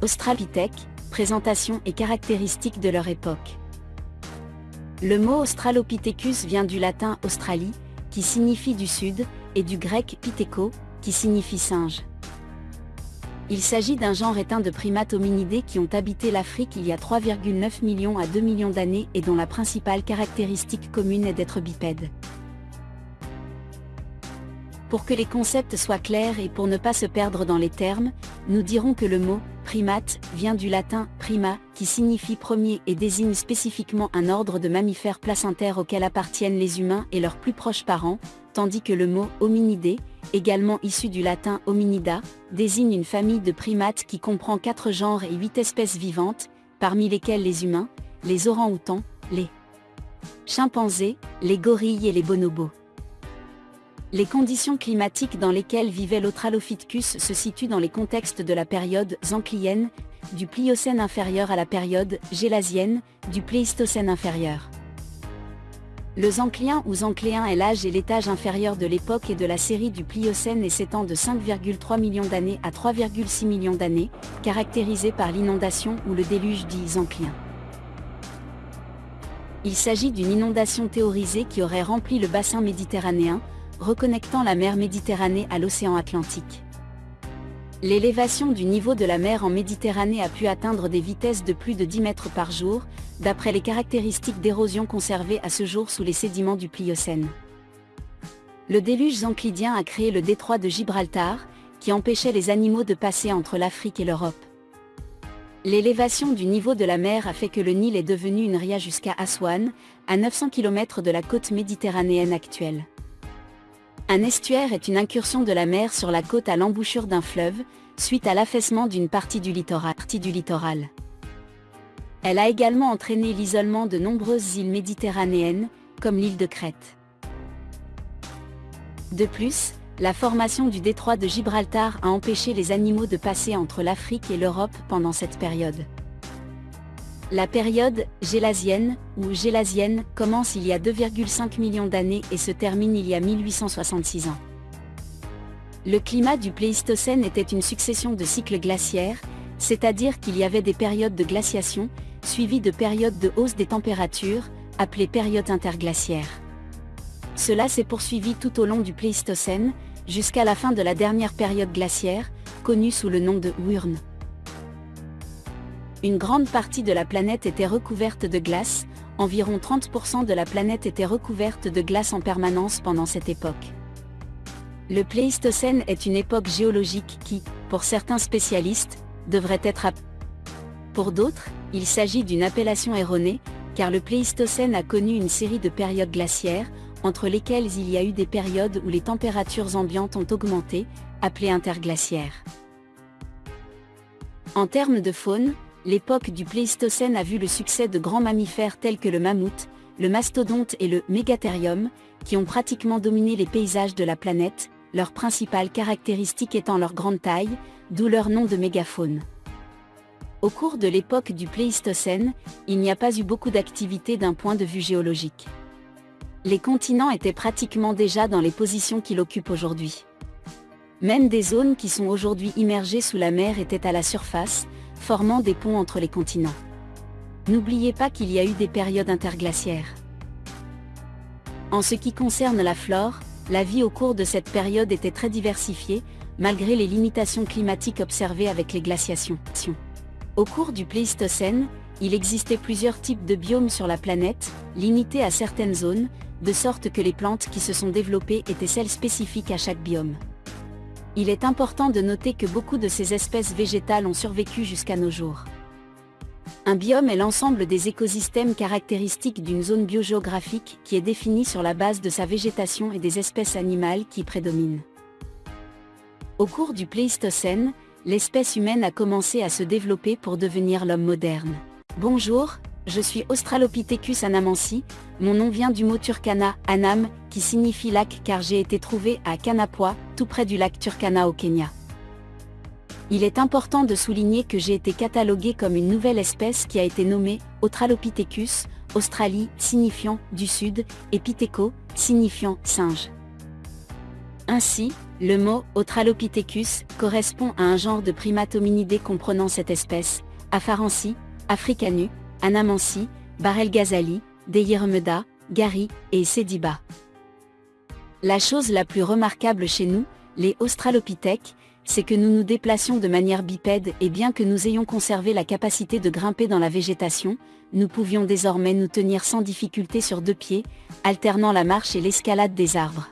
Australopithèque, présentation et caractéristiques de leur époque. Le mot Australopithecus vient du latin Australie, qui signifie du sud, et du grec Pitheco, qui signifie singe. Il s'agit d'un genre éteint de primates hominidés qui ont habité l'Afrique il y a 3,9 millions à 2 millions d'années et dont la principale caractéristique commune est d'être bipède. Pour que les concepts soient clairs et pour ne pas se perdre dans les termes, nous dirons que le mot primate vient du latin prima, qui signifie premier et désigne spécifiquement un ordre de mammifères placentaires auxquels appartiennent les humains et leurs plus proches parents, tandis que le mot hominidé, également issu du latin hominida, désigne une famille de primates qui comprend quatre genres et huit espèces vivantes, parmi lesquelles les humains, les orang-outans, les chimpanzés, les gorilles et les bonobos. Les conditions climatiques dans lesquelles vivait l'Australopithecus se situent dans les contextes de la période zanclienne, du Pliocène inférieur à la période gélasienne, du Pléistocène inférieur. Le zanclien ou zancléen est l'âge et l'étage inférieur de l'époque et de la série du Pliocène et s'étend de 5,3 millions d'années à 3,6 millions d'années, caractérisé par l'inondation ou le déluge dit zanclien. Il s'agit d'une inondation théorisée qui aurait rempli le bassin méditerranéen, reconnectant la mer Méditerranée à l'océan Atlantique. L'élévation du niveau de la mer en Méditerranée a pu atteindre des vitesses de plus de 10 mètres par jour, d'après les caractéristiques d'érosion conservées à ce jour sous les sédiments du Pliocène. Le déluge zanclidien a créé le détroit de Gibraltar, qui empêchait les animaux de passer entre l'Afrique et l'Europe. L'élévation du niveau de la mer a fait que le Nil est devenu une ria jusqu'à Aswan, à 900 km de la côte méditerranéenne actuelle. Un estuaire est une incursion de la mer sur la côte à l'embouchure d'un fleuve, suite à l'affaissement d'une partie du littoral. Elle a également entraîné l'isolement de nombreuses îles méditerranéennes, comme l'île de Crète. De plus, la formation du détroit de Gibraltar a empêché les animaux de passer entre l'Afrique et l'Europe pendant cette période. La période gélasienne ou gélasienne commence il y a 2,5 millions d'années et se termine il y a 1866 ans. Le climat du Pléistocène était une succession de cycles glaciaires, c'est-à-dire qu'il y avait des périodes de glaciation, suivies de périodes de hausse des températures, appelées périodes interglaciaires. Cela s'est poursuivi tout au long du Pléistocène, jusqu'à la fin de la dernière période glaciaire, connue sous le nom de Wurn une grande partie de la planète était recouverte de glace, environ 30% de la planète était recouverte de glace en permanence pendant cette époque. Le Pléistocène est une époque géologique qui, pour certains spécialistes, devrait être à... Pour d'autres, il s'agit d'une appellation erronée, car le Pléistocène a connu une série de périodes glaciaires, entre lesquelles il y a eu des périodes où les températures ambiantes ont augmenté, appelées interglaciaires. En termes de faune, l'époque du Pléistocène a vu le succès de grands mammifères tels que le mammouth, le mastodonte et le mégathérium, qui ont pratiquement dominé les paysages de la planète, leur principale caractéristique étant leur grande taille, d'où leur nom de mégafaune. Au cours de l'époque du Pléistocène, il n'y a pas eu beaucoup d'activité d'un point de vue géologique. Les continents étaient pratiquement déjà dans les positions qu'ils occupent aujourd'hui. Même des zones qui sont aujourd'hui immergées sous la mer étaient à la surface, formant des ponts entre les continents. N'oubliez pas qu'il y a eu des périodes interglaciaires. En ce qui concerne la flore, la vie au cours de cette période était très diversifiée, malgré les limitations climatiques observées avec les glaciations. Au cours du Pléistocène, il existait plusieurs types de biomes sur la planète, limités à certaines zones, de sorte que les plantes qui se sont développées étaient celles spécifiques à chaque biome il est important de noter que beaucoup de ces espèces végétales ont survécu jusqu'à nos jours. Un biome est l'ensemble des écosystèmes caractéristiques d'une zone biogéographique qui est définie sur la base de sa végétation et des espèces animales qui prédominent. Au cours du Pléistocène, l'espèce humaine a commencé à se développer pour devenir l'homme moderne. Bonjour, je suis Australopithecus anamansi, mon nom vient du mot Turkana, Anam, qui signifie lac car j'ai été trouvé à Kanapwa, tout près du lac Turkana au Kenya. Il est important de souligner que j'ai été catalogué comme une nouvelle espèce qui a été nommée Australopithecus, Australie signifiant du sud, et Pitheco, signifiant singe. Ainsi, Le mot Australopithecus correspond à un genre de primates hominidés comprenant cette espèce, Afarensi, Africanu, Anamansi, Barel Ghazali, Deyirmeda, Gary et Sediba. La chose la plus remarquable chez nous, les Australopithèques, c'est que nous nous déplacions de manière bipède et bien que nous ayons conservé la capacité de grimper dans la végétation, nous pouvions désormais nous tenir sans difficulté sur deux pieds, alternant la marche et l'escalade des arbres.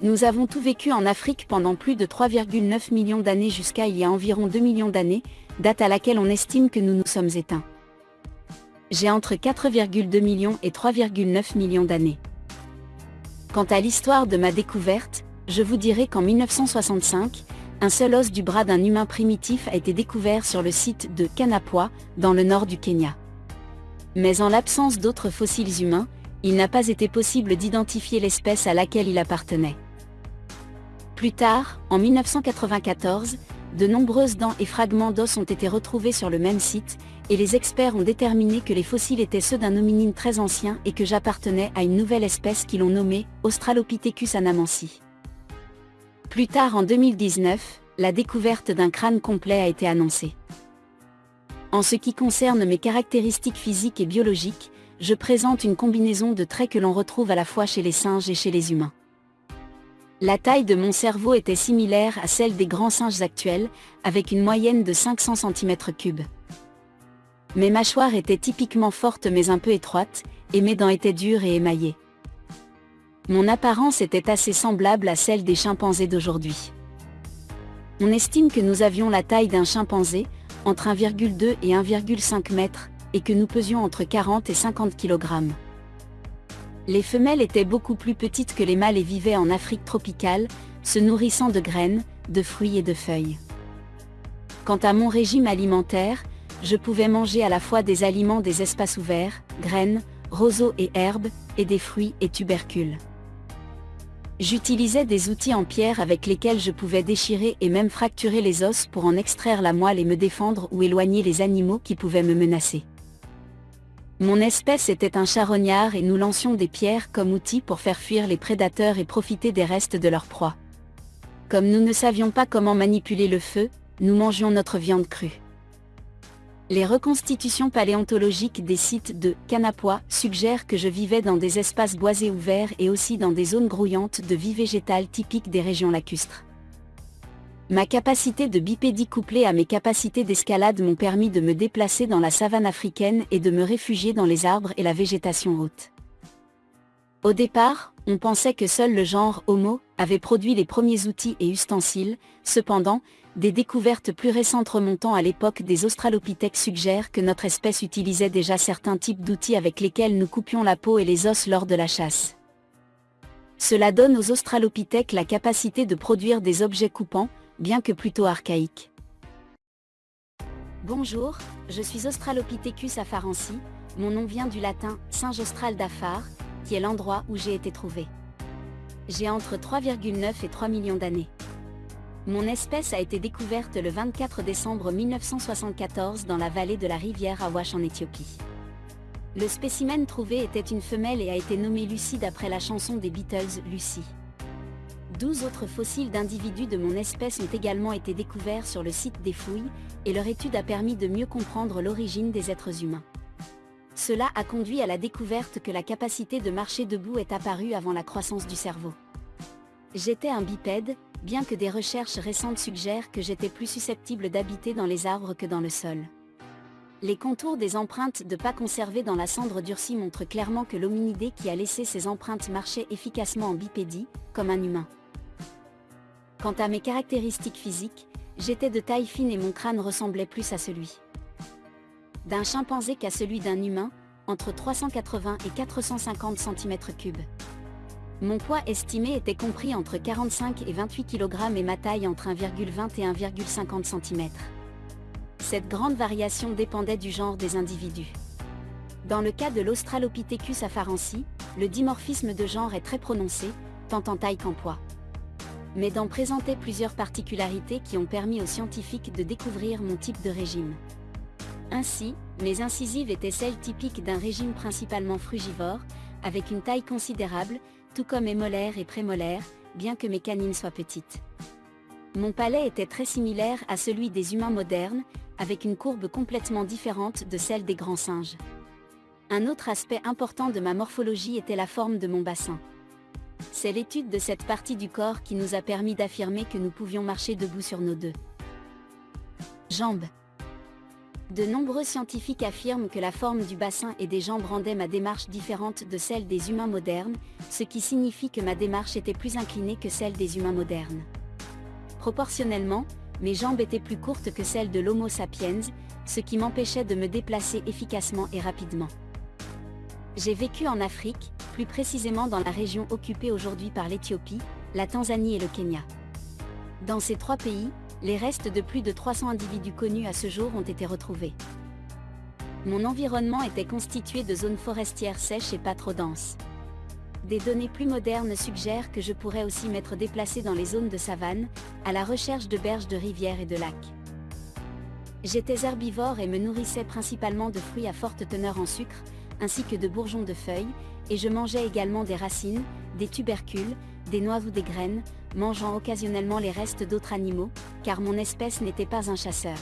Nous avons tout vécu en Afrique pendant plus de 3,9 millions d'années jusqu'à il y a environ 2 millions d'années, date à laquelle on estime que nous nous sommes éteints. J'ai entre 4,2 millions et 3,9 millions d'années. Quant à l'histoire de ma découverte, je vous dirai qu'en 1965, un seul os du bras d'un humain primitif a été découvert sur le site de Kanapwa, dans le nord du Kenya. Mais en l'absence d'autres fossiles humains, il n'a pas été possible d'identifier l'espèce à laquelle il appartenait. Plus tard, en 1994, de nombreuses dents et fragments d'os ont été retrouvés sur le même site, et les experts ont déterminé que les fossiles étaient ceux d'un hominine très ancien et que j'appartenais à une nouvelle espèce qu'ils ont nommée Australopithecus anamansi. Plus tard en 2019, la découverte d'un crâne complet a été annoncée. En ce qui concerne mes caractéristiques physiques et biologiques, je présente une combinaison de traits que l'on retrouve à la fois chez les singes et chez les humains. La taille de mon cerveau était similaire à celle des grands singes actuels, avec une moyenne de 500 cm3. Mes mâchoires étaient typiquement fortes mais un peu étroites, et mes dents étaient dures et émaillées. Mon apparence était assez semblable à celle des chimpanzés d'aujourd'hui. On estime que nous avions la taille d'un chimpanzé, entre 1,2 et 1,5 mètres, et que nous pesions entre 40 et 50 kg. Les femelles étaient beaucoup plus petites que les mâles et vivaient en Afrique tropicale, se nourrissant de graines, de fruits et de feuilles. Quant à mon régime alimentaire, je pouvais manger à la fois des aliments des espaces ouverts, graines, roseaux et herbes, et des fruits et tubercules. J'utilisais des outils en pierre avec lesquels je pouvais déchirer et même fracturer les os pour en extraire la moelle et me défendre ou éloigner les animaux qui pouvaient me menacer. Mon espèce était un charognard et nous lancions des pierres comme outil pour faire fuir les prédateurs et profiter des restes de leur proie. Comme nous ne savions pas comment manipuler le feu, nous mangions notre viande crue. Les reconstitutions paléontologiques des sites de Kanapwa suggèrent que je vivais dans des espaces boisés ouverts et aussi dans des zones grouillantes de vie végétale typiques des régions lacustres. Ma capacité de bipédie couplée à mes capacités d'escalade m'ont permis de me déplacer dans la savane africaine et de me réfugier dans les arbres et la végétation haute. Au départ, on pensait que seul le genre Homo avait produit les premiers outils et ustensiles, cependant, des découvertes plus récentes remontant à l'époque des Australopithèques suggèrent que notre espèce utilisait déjà certains types d'outils avec lesquels nous coupions la peau et les os lors de la chasse. Cela donne aux Australopithèques la capacité de produire des objets coupants, bien que plutôt archaïques. Bonjour, je suis Australopithecus afarensi, mon nom vient du latin singe austral d'Afar, qui est l'endroit où j'ai été trouvé. J'ai entre 3,9 et 3 millions d'années. Mon espèce a été découverte le 24 décembre 1974 dans la vallée de la rivière Awash en Éthiopie. Le spécimen trouvé était une femelle et a été nommée Lucie d'après la chanson des Beatles Lucie. 12 autres fossiles d'individus de mon espèce ont également été découverts sur le site des fouilles, et leur étude a permis de mieux comprendre l'origine des êtres humains. Cela a conduit à la découverte que la capacité de marcher debout est apparue avant la croissance du cerveau. J'étais un bipède, bien que des recherches récentes suggèrent que j'étais plus susceptible d'habiter dans les arbres que dans le sol. Les contours des empreintes de pas conservées dans la cendre durcie montrent clairement que l'hominidé qui a laissé ses empreintes marchait efficacement en bipédie, comme un humain. Quant à mes caractéristiques physiques, j'étais de taille fine et mon crâne ressemblait plus à celui d'un chimpanzé qu'à celui d'un humain, entre 380 et 450 cm3. Mon poids estimé était compris entre 45 et 28 kg et ma taille entre 1,20 et 1,50 cm. Cette grande variation dépendait du genre des individus. Dans le cas de l'Australopithecus afarensi, le dimorphisme de genre est très prononcé, tant en taille qu'en poids. Mais d'en présenter plusieurs particularités qui ont permis aux scientifiques de découvrir mon type de régime. Ainsi, mes incisives étaient celles typiques d'un régime principalement frugivore, avec une taille considérable, tout comme mes molaires et prémolaires, bien que mes canines soient petites. Mon palais était très similaire à celui des humains modernes, avec une courbe complètement différente de celle des grands singes. Un autre aspect important de ma morphologie était la forme de mon bassin. C'est l'étude de cette partie du corps qui nous a permis d'affirmer que nous pouvions marcher debout sur nos deux jambes. De nombreux scientifiques affirment que la forme du bassin et des jambes rendait ma démarche différente de celle des humains modernes, ce qui signifie que ma démarche était plus inclinée que celle des humains modernes. Proportionnellement, mes jambes étaient plus courtes que celles de l'Homo sapiens, ce qui m'empêchait de me déplacer efficacement et rapidement. J'ai vécu en Afrique, plus précisément dans la région occupée aujourd'hui par l'Éthiopie, la Tanzanie et le Kenya. Dans ces trois pays, les restes de plus de 300 individus connus à ce jour ont été retrouvés. Mon environnement était constitué de zones forestières sèches et pas trop denses. Des données plus modernes suggèrent que je pourrais aussi m'être déplacé dans les zones de savane, à la recherche de berges de rivières et de lacs. J'étais herbivore et me nourrissais principalement de fruits à forte teneur en sucre, ainsi que de bourgeons de feuilles, et je mangeais également des racines, des tubercules, des noix ou des graines, mangeant occasionnellement les restes d'autres animaux, car mon espèce n'était pas un chasseur.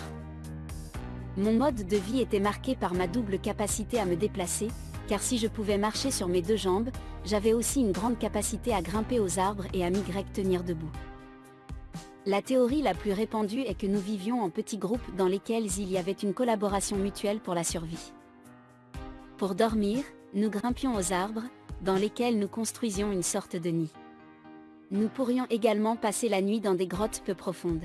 Mon mode de vie était marqué par ma double capacité à me déplacer, car si je pouvais marcher sur mes deux jambes, j'avais aussi une grande capacité à grimper aux arbres et à m'y tenir debout. La théorie la plus répandue est que nous vivions en petits groupes dans lesquels il y avait une collaboration mutuelle pour la survie. Pour dormir, nous grimpions aux arbres, dans lesquels nous construisions une sorte de nid. Nous pourrions également passer la nuit dans des grottes peu profondes.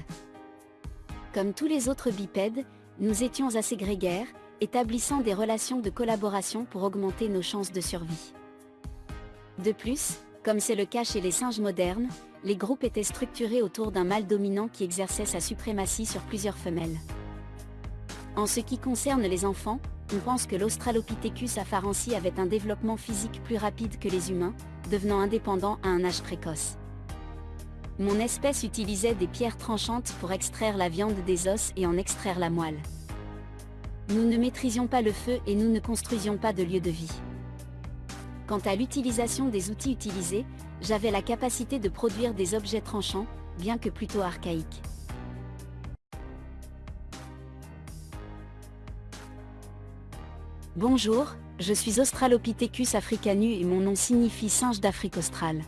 Comme tous les autres bipèdes, nous étions assez grégaires, établissant des relations de collaboration pour augmenter nos chances de survie. De plus, comme c'est le cas chez les singes modernes, les groupes étaient structurés autour d'un mâle dominant qui exerçait sa suprématie sur plusieurs femelles. En ce qui concerne les enfants, on pense que l'Australopithecus afarensis avait un développement physique plus rapide que les humains, devenant indépendant à un âge précoce. Mon espèce utilisait des pierres tranchantes pour extraire la viande des os et en extraire la moelle. Nous ne maîtrisions pas le feu et nous ne construisions pas de lieu de vie. Quant à l'utilisation des outils utilisés, j'avais la capacité de produire des objets tranchants, bien que plutôt archaïques. Bonjour, je suis Australopithecus africanus et mon nom signifie singe d'Afrique australe.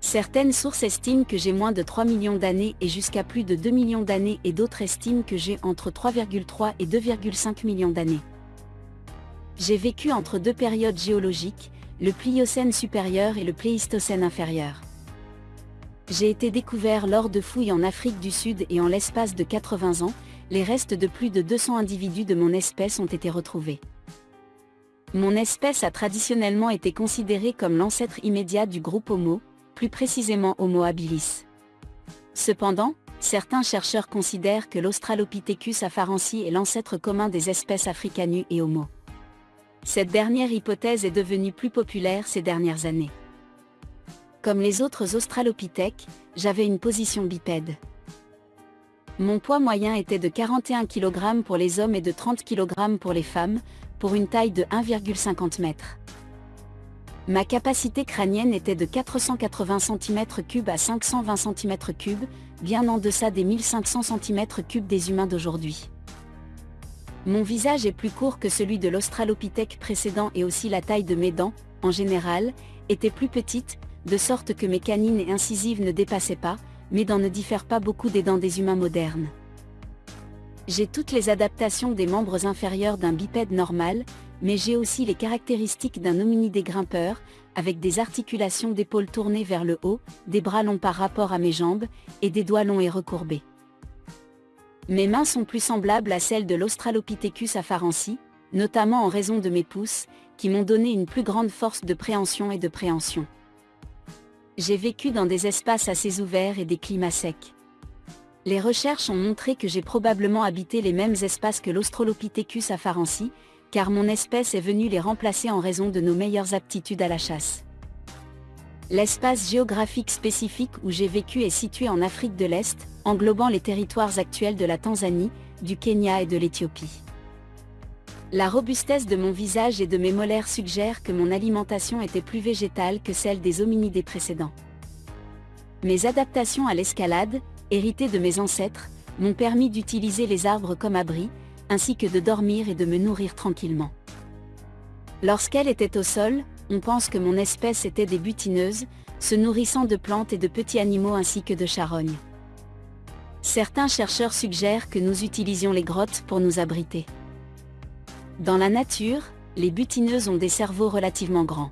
Certaines sources estiment que j'ai moins de 3 millions d'années et jusqu'à plus de 2 millions d'années et d'autres estiment que j'ai entre 3,3 et 2,5 millions d'années. J'ai vécu entre deux périodes géologiques, le Pliocène supérieur et le Pléistocène inférieur. J'ai été découvert lors de fouilles en Afrique du Sud et en l'espace de 80 ans, les restes de plus de 200 individus de mon espèce ont été retrouvés. Mon espèce a traditionnellement été considérée comme l'ancêtre immédiat du groupe Homo, plus précisément Homo habilis. Cependant, certains chercheurs considèrent que l'Australopithecus afarensis est l'ancêtre commun des espèces africanus et Homo. Cette dernière hypothèse est devenue plus populaire ces dernières années. Comme les autres australopithèques, j'avais une position bipède. Mon poids moyen était de 41 kg pour les hommes et de 30 kg pour les femmes, pour une taille de 1,50 m. Ma capacité crânienne était de 480 cm3 à 520 cm3, bien en deçà des 1500 cm3 des humains d'aujourd'hui. Mon visage est plus court que celui de l'Australopithèque précédent et aussi la taille de mes dents, en général, était plus petite, de sorte que mes canines et incisives ne dépassaient pas, mes dents ne diffèrent pas beaucoup des dents des humains modernes. J'ai toutes les adaptations des membres inférieurs d'un bipède normal, mais j'ai aussi les caractéristiques d'un hominidé grimpeur, avec des articulations d'épaules tournées vers le haut, des bras longs par rapport à mes jambes, et des doigts longs et recourbés. Mes mains sont plus semblables à celles de l'Australopithecus afarensis, notamment en raison de mes pouces, qui m'ont donné une plus grande force de préhension et de préhension. J'ai vécu dans des espaces assez ouverts et des climats secs. Les recherches ont montré que j'ai probablement habité les mêmes espaces que l'Australopithecus afarensis, car mon espèce est venue les remplacer en raison de nos meilleures aptitudes à la chasse. L'espace géographique spécifique où j'ai vécu est situé en Afrique de l'Est, englobant les territoires actuels de la Tanzanie, du Kenya et de l'Éthiopie. La robustesse de mon visage et de mes molaires suggère que mon alimentation était plus végétale que celle des hominidés précédents. Mes adaptations à l'escalade, héritées de mes ancêtres, m'ont permis d'utiliser les arbres comme abri, ainsi que de dormir et de me nourrir tranquillement. Lorsqu'elle était au sol, on pense que mon espèce était des butineuses, se nourrissant de plantes et de petits animaux ainsi que de charognes. Certains chercheurs suggèrent que nous utilisions les grottes pour nous abriter. Dans la nature, les butineuses ont des cerveaux relativement grands.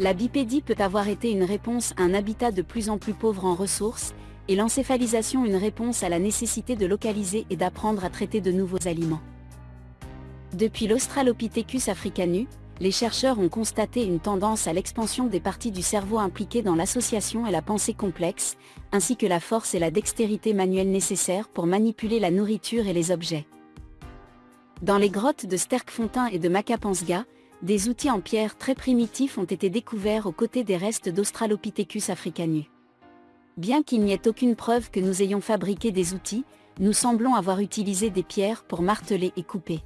La bipédie peut avoir été une réponse à un habitat de plus en plus pauvre en ressources, et l'encéphalisation une réponse à la nécessité de localiser et d'apprendre à traiter de nouveaux aliments. Depuis l'Australopithecus africanus, les chercheurs ont constaté une tendance à l'expansion des parties du cerveau impliquées dans l'association et la pensée complexe, ainsi que la force et la dextérité manuelle nécessaires pour manipuler la nourriture et les objets. Dans les grottes de Sterkfontein et de Macapansga, des outils en pierre très primitifs ont été découverts aux côtés des restes d'Australopithecus africanus. Bien qu'il n'y ait aucune preuve que nous ayons fabriqué des outils, nous semblons avoir utilisé des pierres pour marteler et couper.